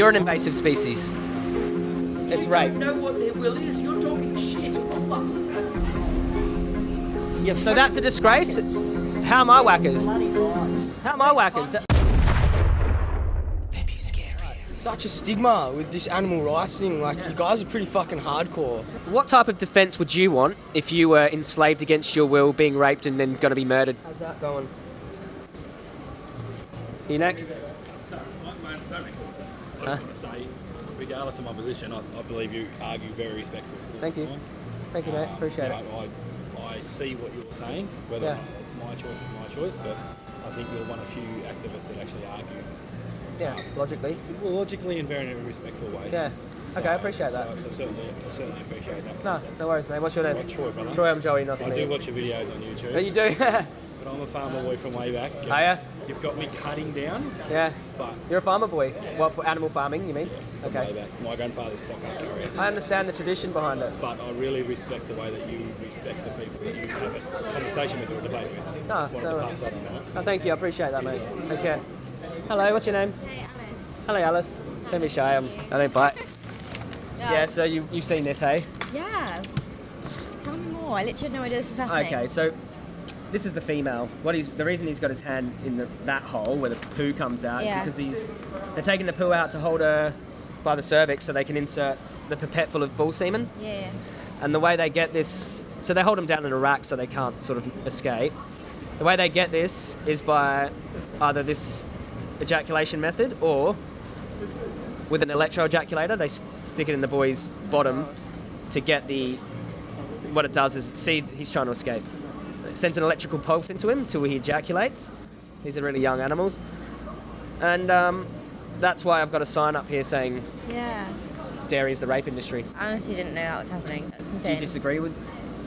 You're an invasive species. It's right. You know what their will is? You're talking shit. Yeah, so that's a disgrace. How am I whackers? How am I whackers? That- Such a stigma with this animal rights thing. Like, you guys are pretty fucking hardcore. What type of defence would you want if you were enslaved against your will, being raped, and then going to be murdered? How's that going? You next? I just want to say, regardless of my position, I, I believe you argue very respectfully. Thank you. Thank you, mate. Um, Appreciate you it. I, I see what you're saying, whether Yeah. or not my choice is my choice, but I think you're one of few activists that actually argue Yeah, logically. well, logically and very in a respectful way. Yeah. So- Okay, I appreciate that. So, so certainly, I certainly appreciate that. No, no worries, mate. What's your name? Troy, brother. Troy, I'm Joey. Nice to I do watch your videos on YouTube. Oh, you do? But I'm a farmer boy from way back. Are ya? You've got me cutting down, yeah. but You're a farmer boy. Well, for animal farming, you mean? from way Okay. back. My grandfather's stock carrier. I understand the tradition behind it. But I really respect the way that you respect the people that you have a conversation with or a debate with. No, Just wanted no. to pass that on. Oh, thank you. I appreciate that, mate. Take care. Hello, what's your name? Hey, Alice. Hello, Alice. Don't be shy. I'm, I don't bite. Yeah, so you, you've seen this, hey? Yeah. Tell me more. I literally had no idea this was happening. Okay, so this is the female. What he's the reason he's got his hand in the, that hole where the poo comes out Yeah. is because he's they're taking the poo out to hold her by the cervix so they can insert the pipette full of bull semen. Yeah. And the way they get this, so they hold them down in a rack so they can't sort of escape. The way they get this is by either this ejaculation method or with an electroejaculator. They stick it in the boy's bottom to get the. What it does is see he's trying to escape. Sends an electrical pulse into him till he ejaculates. These are really young animals, and um, that's why I've got a sign up here saying Yeah. dairy is the rape industry. I honestly didn't know that was happening. That's Do you disagree with?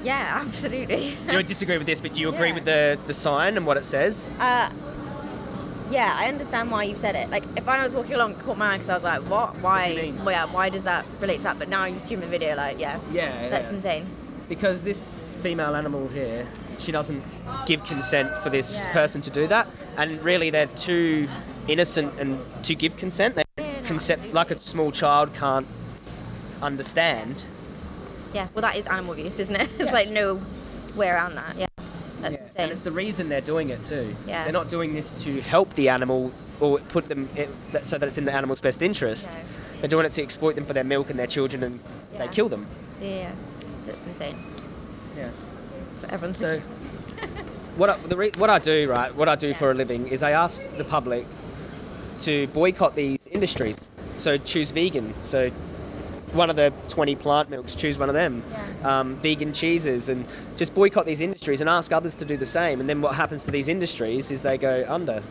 yeah, absolutely. You would disagree with this, but do you agree Yeah. with the, the sign and what it says? uh, yeah, I understand why you've said it. Like, if I was walking along, caught my eye because I was like, what? Why? do you? Well, yeah, why does that relate to that? But now you've seen the video, like, yeah. Yeah, That's yeah. insane. Because this female animal here, she doesn't give consent for this Yeah. person to do that, and really they're too innocent and to give consent. They Yeah, no, consent like a small child can't understand. Yeah, well, that is animal abuse, isn't it? It's like no way around that. Yeah. That's And insane. it's the reason they're doing it too. Yeah. They're not doing this to help the animal or put them in, so that it's in the animal's best interest. No. They're doing it to exploit them for their milk and their children, and they kill them. Yeah, that's insane. Yeah. For everyone So, what I, the what I do, right, what I do Yeah. for a living is I ask the public to boycott these industries. So choose vegan. So one of the 20 plant milks, choose one of them. Yeah. Um, vegan cheeses, and just boycott these industries and ask others to do the same. And then what happens to these industries is they go under.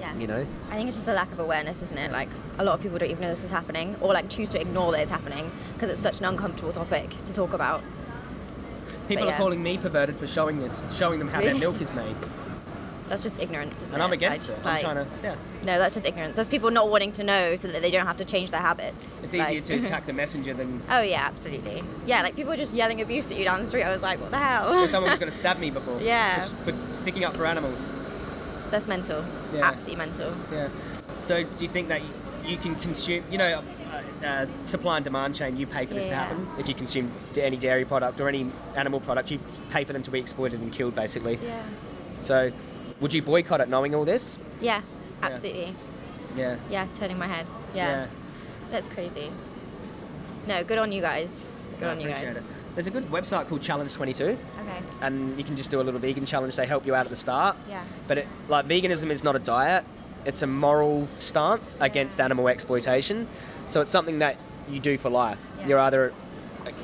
yeah. You know. I think it's just a lack of awareness, isn't it? Like a lot of people don't even know this is happening, or like choose to ignore that it's happening because it's such an uncomfortable topic to talk about. People yeah. are calling me perverted for showing this, showing them how their milk is made, That's just ignorance, isn't and it? I'm against just, it. I'm trying to. Yeah. No, that's just ignorance. That's people not wanting to know so that they don't have to change their habits. It's easier Like- to attack the messenger than Oh yeah, absolutely. Yeah, like people were just yelling abuse at you down the street. I was like, what the hell? if someone was going to stab me before. Yeah. For sticking up for animals. That's mental. Yeah. Absolutely mental. Yeah. So do you think that you can consume, you know, uh, supply and demand chain, you pay for this to happen? If you consume any dairy product or any animal product, you pay for them to be exploited and killed, basically. Yeah. So would you boycott it knowing all this? Yeah, absolutely. Yeah. Yeah, turning my head. Yeah. That's crazy. No, good on you guys. Good I on you guys. it. There's a good website called Challenge 22, Okay. and you can just do a little vegan challenge. They help you out at the start. Yeah. But it, like veganism is not a diet; it's a moral stance against animal exploitation. So it's something that you do for life. Yeah. You're either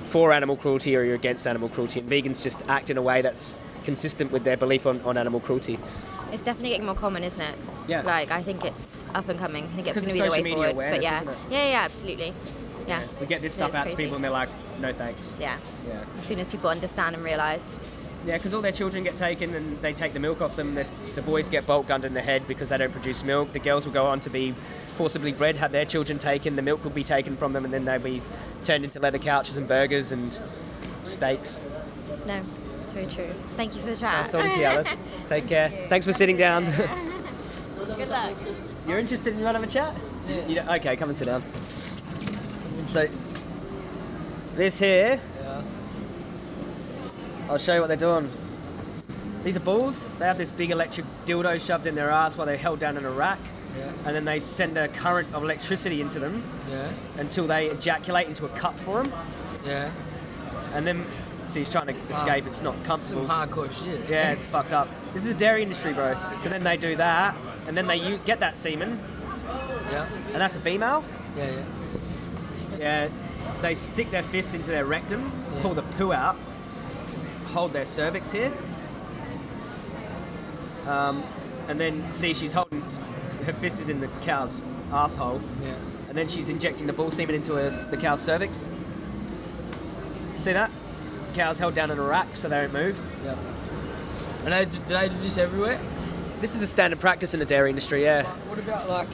for animal cruelty or you're against animal cruelty, and vegans just act in a way that's consistent with their belief on, on animal cruelty. It's definitely getting more common, isn't it? Yeah. Like I think it's up and coming. I think it's going to be the way social media forward. but yeah. isn't it? yeah, yeah, absolutely. Yeah. We get this stuff it's out to people, and they're like, "No thanks." Yeah. Yeah. As soon as people understand and realise. Yeah, because all their children get taken and they take the milk off them. The, the boys get bolt gunned in the head because they don't produce milk. The girls will go on to be forcibly bred, have their children taken. The milk will be taken from them, and then they'll be turned into leather couches and burgers and steaks. No, it's very true. Thank you for the chat. Nice talking to you, Alice. Take care. Thanks for sitting down. Good luck. You're interested in another chat? You- you okay, come and sit down. So, this here, I'll show you what they're doing. These are bulls. They have this big electric dildo shoved in their ass while they're held down in a rack. Yeah. And then they send a current of electricity into them Yeah. until they ejaculate into a cup for them. Yeah. And then, so he's trying to ah. escape. It's not comfortable. Some hardcore shit. Yeah, it's fucked up. This is a dairy industry, bro. So then they do that, and then they get that semen, Yeah. and that's a female. Yeah. Yeah. Yeah, they stick their fist into their rectum, pull the poo out, hold their cervix here, um, and then see she's holding her fist is in the cow's asshole, Yeah. and then she's injecting the bull semen into her, the cow's cervix. See that? Cow's held down in a rack so they don't move. Yeah. And they, do they do this everywhere? This is a standard practice in the dairy industry. Yeah. What about like?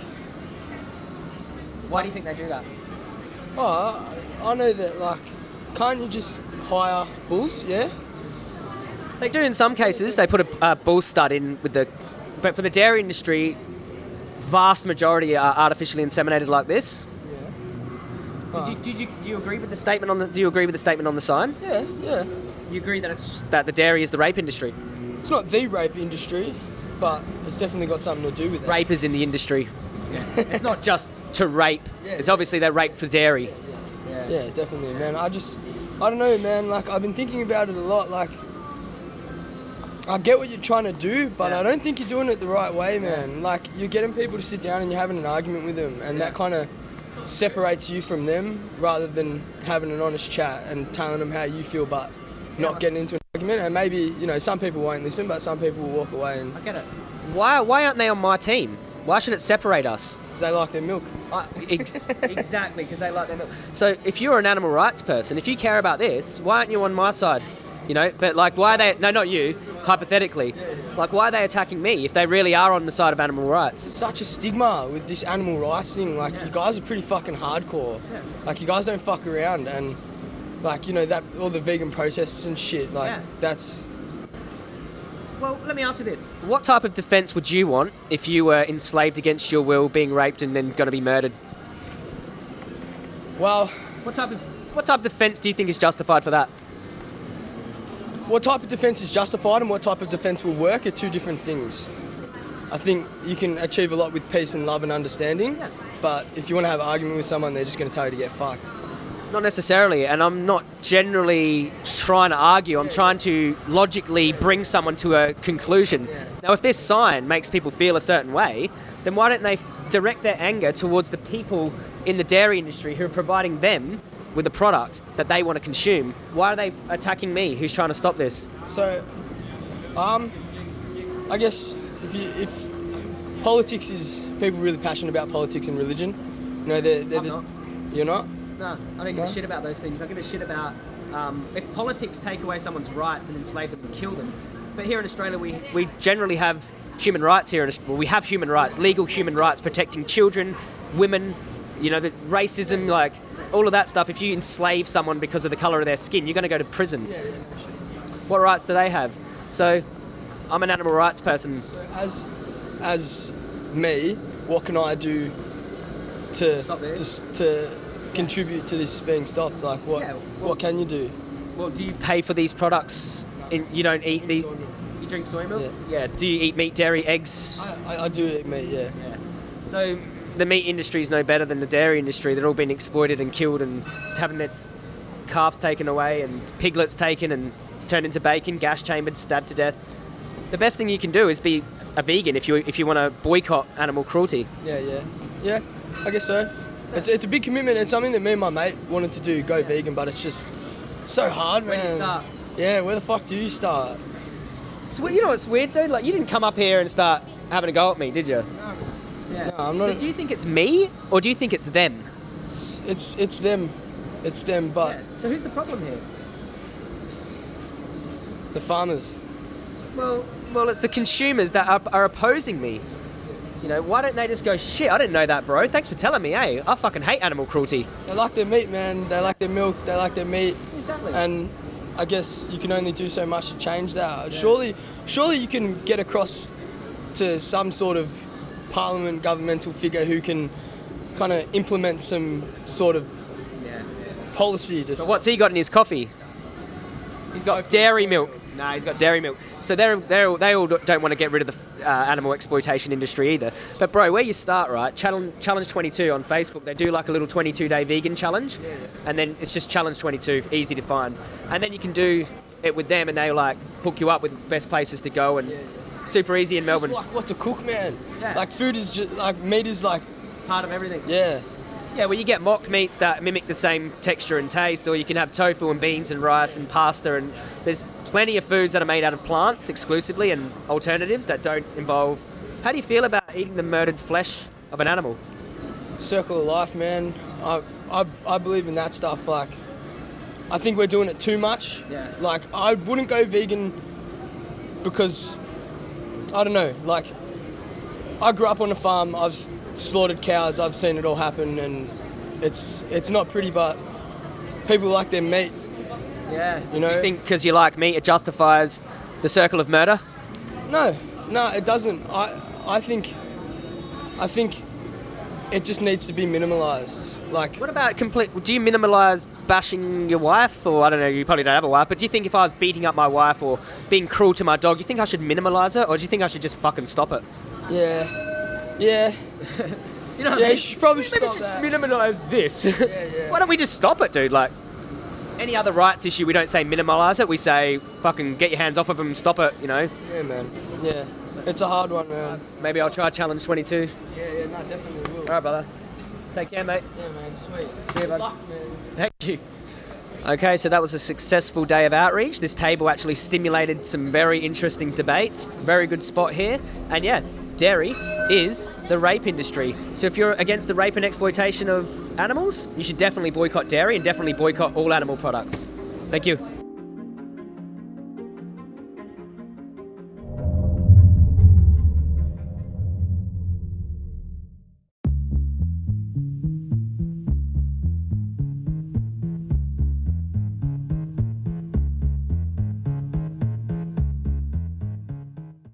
Why do you think they do that? Oh, I know that like, can't you just hire bulls? Yeah. They do in some cases. They put a, a bull stud in with the, but for the dairy industry, vast majority are artificially inseminated like this. So do, you- did you, do you agree with the statement on the? Do you agree with the statement on the sign? Yeah. Yeah. You agree that it's that the dairy is the rape industry. It's not the rape industry, but it's definitely got something to do with it. Rape is in the industry. it's not just to rape. Yeah. It's obviously they rape for dairy. Yeah, yeah, definitely, man. I just, I don't know, man. Like I've been thinking about it a lot. Like, I get what you're trying to do, but Yeah. I don't think you're doing it the right way, man. Like you're getting people to sit down and you're having an argument with them, and that kind of separates you from them rather than having an honest chat and telling them how you feel, but not Yeah. getting into an argument. And maybe you know some people won't listen, but some people will walk away and I get it. Why why aren't they on my team? Why should it separate us? they like their milk. I- ex- exactly, because they like their milk. So if you're an animal rights person, if you care about this, why aren't you on my side? You know, but like, why are they? No, not you. Hypothetically, like, why are they attacking me if they really are on the side of animal rights? such a stigma with this animal rights thing. Like you guys are pretty fucking hardcore. Like you guys don't fuck around and like you know that all the vegan protests and shit. Like Yeah. that's Well, let me ask you this: What type of defence would you want if you were enslaved against your will, being raped, and then going to be murdered? well, What type of what type of defence do you think is justified for that? What type of defence is justified and what type of defence will work are two different things. I think you can achieve a lot with peace and love and understanding, Yeah. but if you want to have an argument with someone, they're just going to tell you to get fucked. Not necessarily, and I'm not generally trying to argue. I'm trying to logically bring someone to a conclusion. Now, if this sign makes people feel a certain way, then why don't they direct their anger towards the people in the dairy industry who are providing them with a product that they want to consume? Why are they attacking me, who's trying to stop this? So, um, I guess if you, if politics is people really passionate about politics and religion, you know, they're, they're I'm the, not. you're not. No, I don't give a shit about those things. I give a shit about um, if politics take away someone's rights and enslave them and kill them. But here in Australia, we, we generally have human rights here. In, Australia. well, we have human rights, legal human rights, protecting children, women, you know, the racism, like all of that stuff. If you enslave someone because of the color of their skin, you're going to go to prison. What rights do they have? So, I'm an animal rights person. As as me, what can I do to to, to contribute to this being stopped? Like what Yeah, well- what can you do? Well, do you pay for these products? In, you don't eat the. You drink soy milk? Yeah. Do you eat meat, dairy, eggs? I, I, I do eat meat, yeah. Yeah. So the meat industry is no better than the dairy industry. They're all being exploited and killed and having their calves taken away and piglets taken and turned into bacon, gas chambered, stabbed to death. The best thing you can do is be a vegan if you if you want to boycott animal cruelty. Yeah, yeah, yeah. I guess so. It's, it's a big commitment. It's something that me and my mate wanted to do, go vegan, but it's just so hard, Where do you start? Yeah, where the fuck do you start? So you know what's weird, dude? Like you didn't come up here and start having a go at me, did you? Yeah. No, I'm not- So do you think it's me or do you think it's them? It's it's, it's them, it's them, but So who's the problem here? the farmers. Well, well, it's the consumers that are, are opposing me. You know, why don't they just go, shit, I didn't know that, bro. Thanks for telling me, eh? I fucking hate animal cruelty. They like their meat, man. They like their milk. They like their meat. Exactly. And I guess you can only do so much to change that. Surely, surely you can get across to some sort of parliament, governmental figure who can kind of implement some sort of Yeah. policy to. But what's he got in his coffee? He's got Hopefully dairy milk. milk. Nah, he's got dairy milk. So they're, they're, they all don't want to get rid of the uh, animal exploitation industry either. But bro, where you start, right? Challenge, challenge 22 on Facebook. They do like a little 22 day vegan challenge, and then it's just challenge 22, easy to find. And then you can do it with them, and they like hook you up with best places to go and super easy in It's just Melbourne. like what to cook, man. Yeah. Like food is just like meat is like Part of everything. yeah. Yeah, well, you get mock meats that mimic the same texture and taste, or you can have tofu and beans and rice and pasta, and there's plenty of foods that are made out of plants exclusively and alternatives that don't involve. How do you feel about eating the murdered flesh of an animal? circle of life, man. I, I, I believe in that stuff. Like, I think we're doing it too much. Yeah. Like, I wouldn't go vegan because, I don't know, like, I grew up on a farm, I've slaughtered cows, I've seen it all happen, and it's it's not pretty, but people like their meat. Yeah. You know- Do you think because you like meat, it justifies the circle of murder? No, no, it doesn't. I, I think, I think it just needs to be minimalized. Like, What about complete? Do you minimalise bashing your wife, or I don't know? You probably don't have a wife, but do you think if I was beating up my wife or being cruel to my dog, you think I should minimalise it, or do you think I should just fucking stop it? yeah, yeah. You know, what I Yeah, mean? you should probably Maybe stop should that. minimalise this. yeah. Why don't we just stop it, dude? Like any other rights issue, we don't say minimalise it. We say fucking get your hands off of them, stop it. You know. Yeah, man. Yeah, it's a hard one, man. Maybe I'll try challenge 22. Yeah, yeah, no, definitely will. All right, brother. Take care, mate. Yeah, man, sweet. See you, bud. Luck, man. Thank you. Okay, so that was a successful day of outreach. This table actually stimulated some very interesting debates. Very good spot here. And yeah, dairy is the rape industry. So if you're against the rape and exploitation of animals, you should definitely boycott dairy and definitely boycott all animal products. Thank you.